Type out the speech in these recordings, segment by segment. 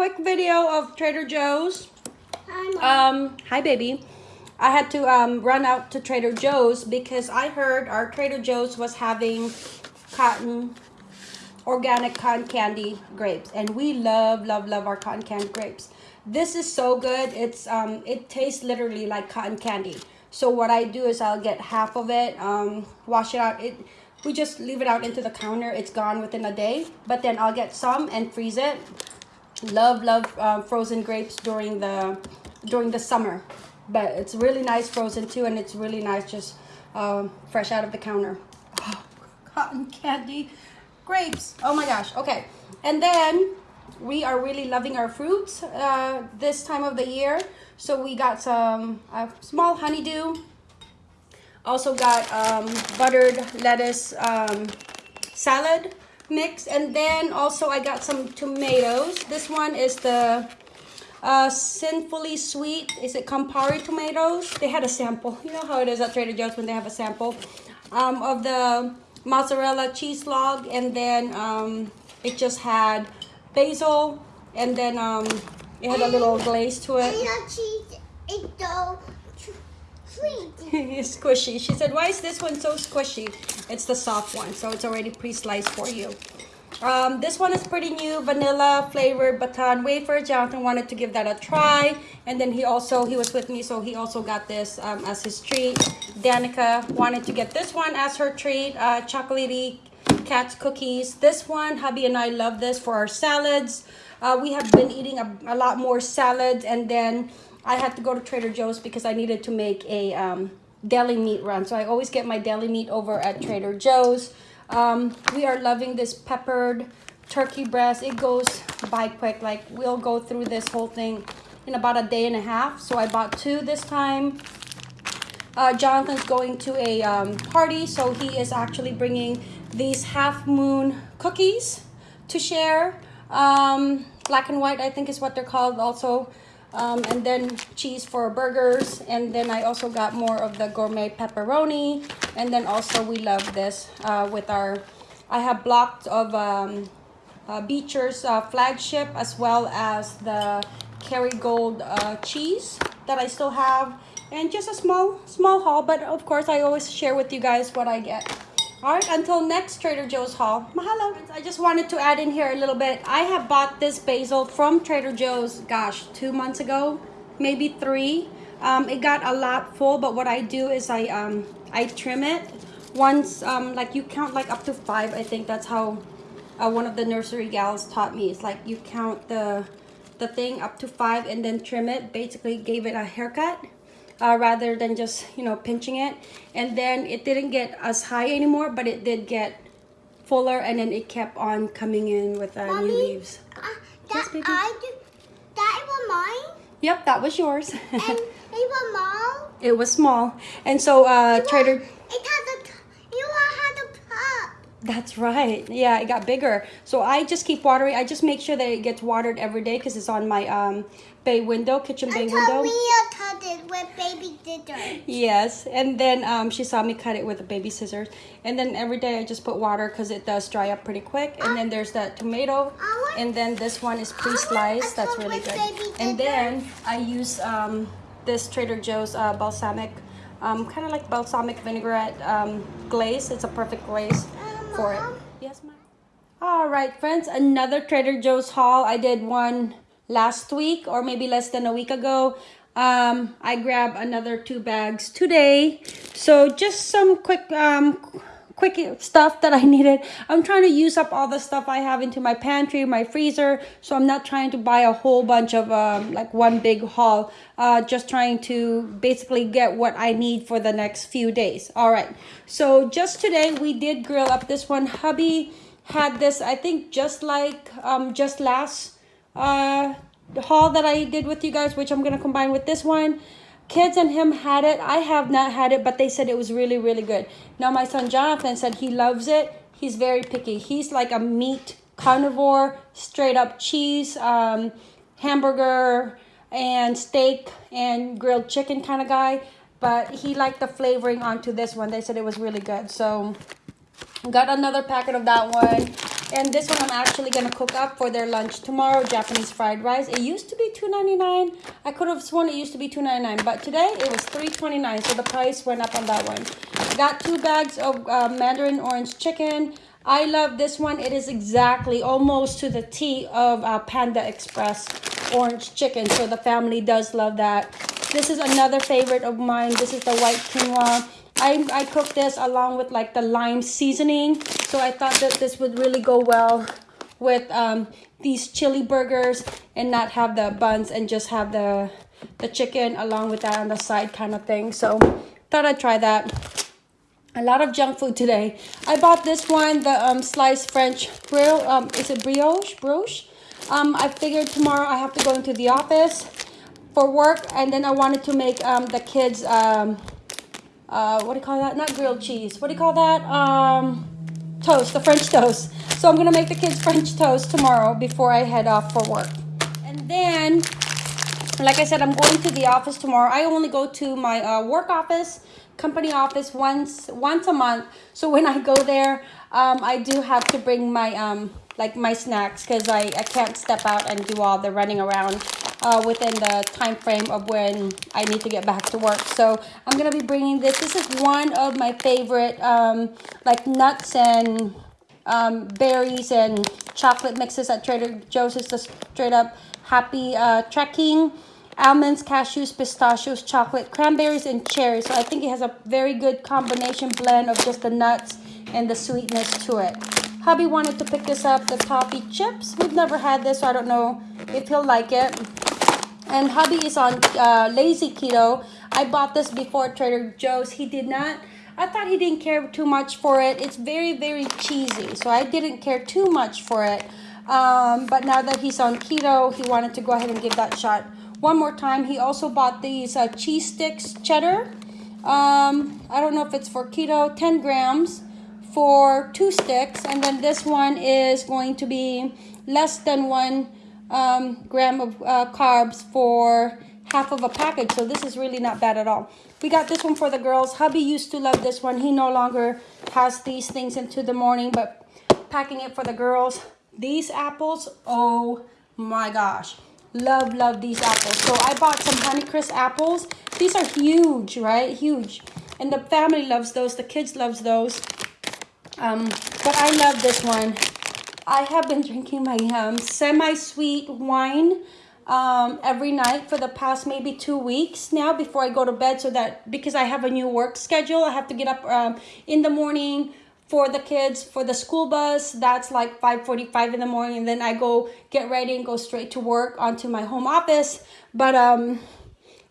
quick video of Trader Joe's. Hi, Mom. Um, hi, baby. I had to um, run out to Trader Joe's because I heard our Trader Joe's was having cotton, organic cotton candy grapes. And we love, love, love our cotton candy grapes. This is so good. It's um, It tastes literally like cotton candy. So what I do is I'll get half of it, um, wash it out. It We just leave it out into the counter. It's gone within a day. But then I'll get some and freeze it. Love, love uh, frozen grapes during the during the summer. But it's really nice frozen too and it's really nice just um, fresh out of the counter. Oh, cotton candy grapes. Oh my gosh. Okay. And then we are really loving our fruits uh, this time of the year. So we got some uh, small honeydew. Also got um, buttered lettuce um, salad mix and then also I got some tomatoes this one is the uh, Sinfully Sweet. Is it Campari tomatoes? They had a sample. You know how it is at Trader Joe's when they have a sample um, of the mozzarella cheese log. And then um, it just had basil. And then um, it had a little glaze to it. And the cheese is so sweet. squishy. She said, why is this one so squishy? It's the soft one, so it's already pre-sliced for you. Um, this one is pretty new, vanilla flavored baton wafer. Jonathan wanted to give that a try. And then he also, he was with me, so he also got this um, as his treat. Danica wanted to get this one as her treat, uh, chocolatey cat's cookies. This one, hubby and I love this for our salads. Uh, we have been eating a, a lot more salads and then I had to go to Trader Joe's because I needed to make a um, deli meat run. So I always get my deli meat over at Trader Joe's. Um, we are loving this peppered turkey breast. It goes by quick. Like we'll go through this whole thing in about a day and a half. So I bought two this time. Uh, Jonathan's going to a um, party, so he is actually bringing these half moon cookies to share. Um, black and white, I think is what they're called also. Um, and then cheese for burgers. And then I also got more of the gourmet pepperoni. And then also we love this uh, with our, I have blocks of um, uh, Beecher's uh, flagship as well as the Kerrygold uh, cheese that I still have. And just a small, small haul. But of course, I always share with you guys what I get. All right, until next Trader Joe's haul. Mahalo. I just wanted to add in here a little bit. I have bought this basil from Trader Joe's, gosh, two months ago, maybe three. Um, it got a lot full, but what I do is I um, I trim it once, um, like you count like up to five. I think that's how uh, one of the nursery gals taught me. It's like you count the the thing up to five and then trim it. Basically gave it a haircut uh, rather than just, you know, pinching it. And then it didn't get as high anymore, but it did get fuller and then it kept on coming in with uh, Mommy, new leaves. Uh, that, Yes. I do, that was mine. Yep, that was yours. And it was mom. it was small. And so uh, Trader... It had a, t- you had a cup. That's right. Yeah, it got bigger. So I just keep watering. I just make sure that it gets watered every day because it's on my um, bay window, kitchen bay Until window. Mia cut it with baby scissors. Yes, and then um, she saw me cut it with a baby scissors. And then every day I just put water because it does dry up pretty quick. And then there's that tomato. And then this one is pre-sliced. That's really good. And then I use um, this Trader Joe's uh, balsamic, um, kind of like balsamic vinaigrette um, glaze. It's a perfect glaze for it. Yes, ma'am. All right, friends, another Trader Joe's haul. I did one last week or maybe less than a week ago. Um, I grabbed another two bags today. So just some quick, um, quick stuff that I needed. I'm trying to use up all the stuff I have into my pantry, my freezer. So I'm not trying to buy a whole bunch of um, like one big haul. Uh, just trying to basically get what I need for the next few days. All right. So just today we did grill up this one. Hubby had this, I think just like um, just last uh, haul that I did with you guys, which I'm going to combine with this one. Kids and him had it. I have not had it, but they said it was really, really good. Now, my son Jonathan said he loves it. He's very picky. He's like a meat carnivore, straight up cheese, um, hamburger, and steak and grilled chicken kind of guy. But he liked the flavoring onto this one. They said it was really good. So, got another packet of that one. And this one I'm actually gonna cook up for their lunch tomorrow, Japanese fried rice. It used to be $2.99. I could have sworn it used to be $2.99, but today it was $3.29, so the price went up on that one. Got two bags of uh, Mandarin orange chicken. I love this one. It is exactly almost to the T of uh, Panda Express orange chicken, so the family does love that. This is another favorite of mine. This is the white quinoa. I, I cooked this along with like the lime seasoning. So I thought that this would really go well with um, these chili burgers and not have the buns and just have the, the chicken along with that on the side kind of thing. So thought I'd try that. A lot of junk food today. I bought this one, the um, sliced French grill. Um, is it brioche? Brioche? Um, I figured tomorrow I have to go into the office for work and then I wanted to make um, the kids um, uh, what do you call that? Not grilled cheese. What do you call that? Um, toast, the French toast. So I'm gonna make the kids French toast tomorrow before I head off for work. And then, like I said, I'm going to the office tomorrow. I only go to my uh, work office, company office once once a month. So when I go there, um, I do have to bring my um, like my snacks because I, I can't step out and do all the running around uh, within the time frame of when I need to get back to work. So I'm going to be bringing this. This is one of my favorite um, like nuts and um, berries and chocolate mixes at Trader Joe's. It's the straight up happy uh, trekking. Almonds, cashews, pistachios, chocolate, cranberries, and cherries. So I think it has a very good combination blend of just the nuts and the sweetness to it. Hubby wanted to pick this up, the toffee chips. We've never had this, so I don't know if he'll like it. And hubby is on uh, lazy keto. I bought this before Trader Joe's. He did not. I thought he didn't care too much for it. It's very, very cheesy. So I didn't care too much for it. Um, but now that he's on keto, he wanted to go ahead and give that shot one more time. He also bought these uh, cheese sticks, cheddar. Um, I don't know if it's for keto, 10 grams for two sticks. And then this one is going to be less than one um, gram of uh, carbs for half of a package. So this is really not bad at all. We got this one for the girls. Hubby used to love this one. He no longer has these things into the morning, but packing it for the girls. These apples, oh my gosh. Love, love these apples. So I bought some Honeycrisp apples. These are huge, right? Huge. And the family loves those. The kids loves those. Um, but I love this one. I have been drinking my um, semi-sweet wine um, every night for the past maybe two weeks now before I go to bed so that because I have a new work schedule, I have to get up um, in the morning for the kids for the school bus. That's like 5:45 in the morning. And then I go get ready and go straight to work onto my home office. But um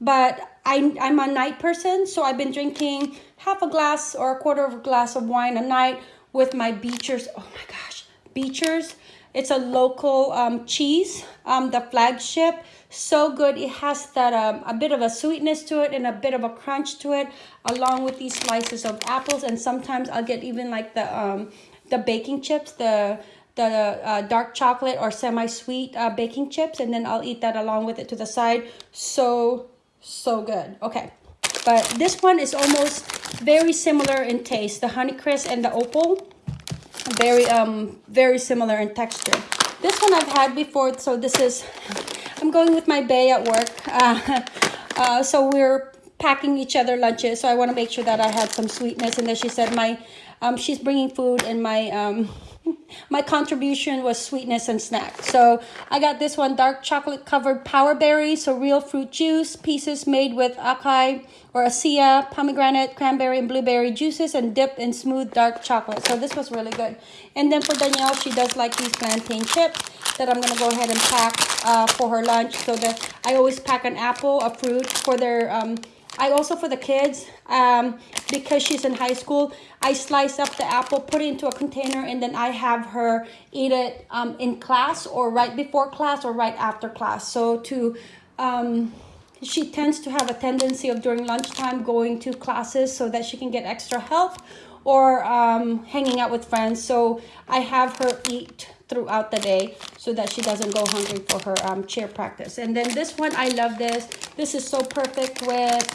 but I, I'm a night person so I've been drinking half a glass or a quarter of a glass of wine a night with my Beecher's oh my gosh Beecher's. It's a local um, cheese, um, the flagship. So good. It has that um, a bit of a sweetness to it and a bit of a crunch to it, along with these slices of apples. And sometimes I'll get even like the um, the baking chips, the the uh, dark chocolate or semi-sweet uh, baking chips, and then I'll eat that along with it to the side. So so good. Okay, but this one is almost very similar in taste. The Honeycrisp and the Opal very um very similar in texture. This one i've had before so this is i'm going with my bay at work. Uh, uh, so we're packing each other lunches so i want to make sure that i had some sweetness. And then she said my um she's bringing food and my um my contribution was sweetness and snack. So I got this one dark chocolate covered power berry, so real fruit juice, pieces made with acai or acai, pomegranate, cranberry, and blueberry juices, and dip in smooth dark chocolate. So this was really good. And then for Danielle, she does like these plantain chips that I'm gonna go ahead and pack uh, for her lunch. So that I always pack an apple, a fruit for their um, I also, for the kids, um, because she's in high school, I slice up the apple, put it into a container, and then I have her eat it um, in class or right before class or right after class. So to, um, she tends to have a tendency of during lunchtime going to classes so that she can get extra help or um, hanging out with friends. So I have her eat throughout the day so that she doesn't go hungry for her um, cheer practice. And then this one, I love this. This is so perfect with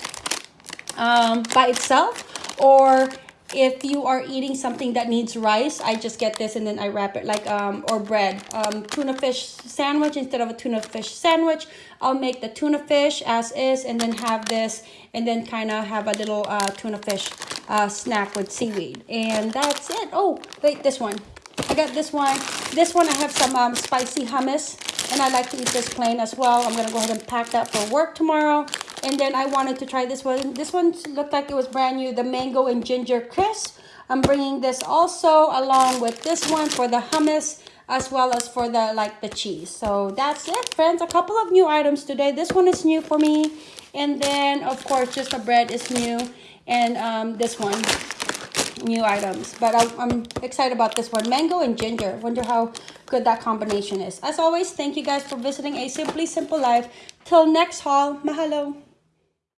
um, by itself or if you are eating something that needs rice, I just get this and then I wrap it like um or bread. Um, tuna fish sandwich instead of a tuna fish sandwich. I'll make the tuna fish as is and then have this and then kind of have a little uh, tuna fish uh, snack with seaweed. And that's it. Oh, wait, this one. I got this one. This one I have some um, spicy hummus and I like to eat this plain as well. I'm gonna go ahead and pack that for work tomorrow. And then I wanted to try this one. This one looked like it was brand new, the mango and ginger crisp. I'm bringing this also along with this one for the hummus as well as for the like the cheese. So that's it, friends. A couple of new items today. This one is new for me. And then, of course, just the bread is new. And um, this one, new items. But I, I'm excited about this one. Mango and ginger. Wonder how good that combination is. As always, thank you guys for visiting A Simply Simple Life. Till next haul, mahalo.